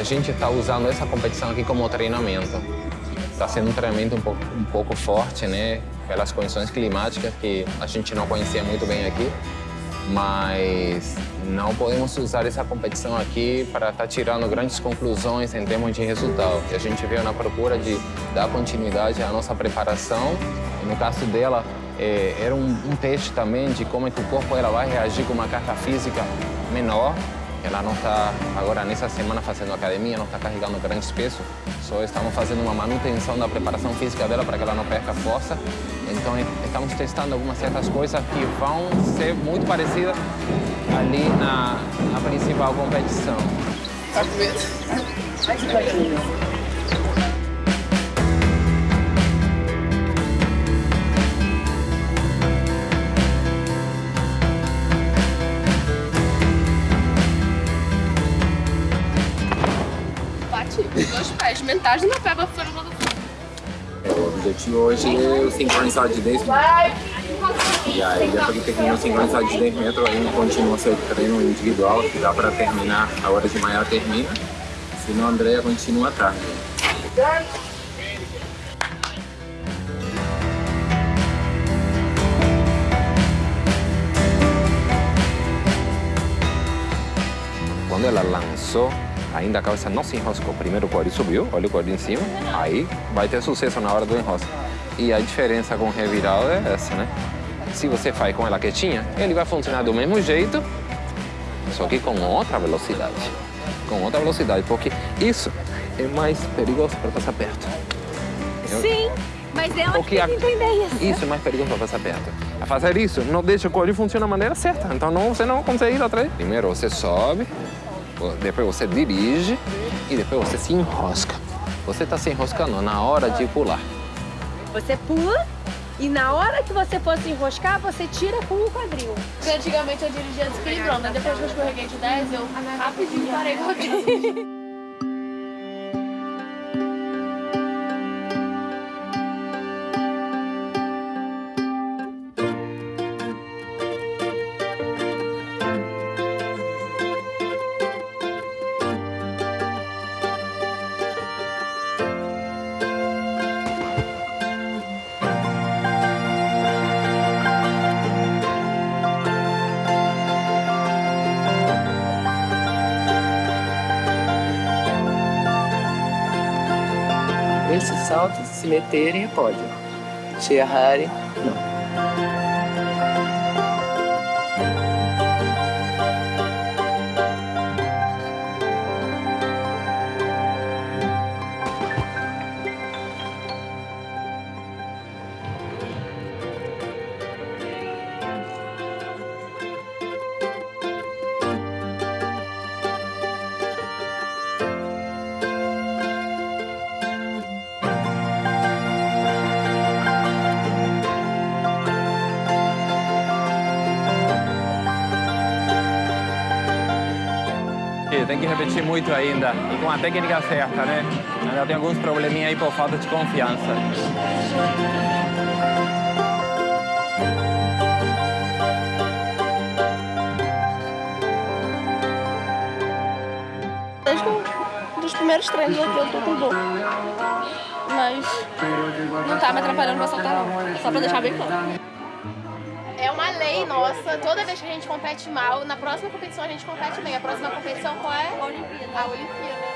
a gente está usando essa competição aqui como treinamento. Está sendo um treinamento um pouco, um pouco forte, né? Pelas condições climáticas que a gente não conhecia muito bem aqui. Mas não podemos usar essa competição aqui para estar tá tirando grandes conclusões em termos de resultado. A gente veio na procura de dar continuidade à nossa preparação. No caso dela, é, era um, um, teste também de como é que o corpo ela vai reagir com uma carga física menor. Ela não está, agora nessa semana, fazendo academia, não está carregando grandes pesos. Só estamos fazendo uma manutenção da preparação física dela para que ela não perca força. Então, estamos testando algumas certas coisas que vão ser muito parecidas ali na, na principal competição. Tá com medo? Metade na pé pra fora do é, O objetivo hoje é o sincronizado de 10 metros. E aí, depois que termina o sincronizado de 10 metros, aí continua seu treino individual, que dá para terminar, a hora de manhã termina. Senão a Andrea continua à tarde. Quando ela lançou ainda a cabeça não se enroscou. Primeiro o quadril subiu, olha o quadril em cima, aí vai ter sucesso na hora do enrosco. E a diferença com o revirado é essa, né? Se você faz com ela quietinha, ele vai funcionar do mesmo jeito, só que com outra velocidade. Com outra velocidade, porque isso é mais perigoso para passar perto. Sim, mas porque que tem que entender isso. Isso é mais perigoso para passar perto. A fazer isso, não deixa o quadril funcionar da maneira certa. Então não, você não consegue ir atrás. Primeiro você sobe, depois você dirige e depois você se enrosca. Você está se enroscando na hora de pular. Você pula e na hora que você for se enroscar, você tira com o quadril. Porque antigamente eu dirigia desequilibrando, depois que eu escorreguei de 10, eu rapidinho parei com o esses saltos se meterem, pode. Se errarem, tem que repetir muito ainda. E com a técnica certa, né? Ainda tem alguns probleminha aí por falta de confiança. Desde um dos primeiros treinos aqui eu tô com dor. Mas não tá me atrapalhando pra soltar não. Só pra deixar bem claro é uma lei nossa. Toda vez que a gente compete mal, na próxima competição a gente compete bem. A próxima competição qual é? A Olimpíada. A Olimpíada.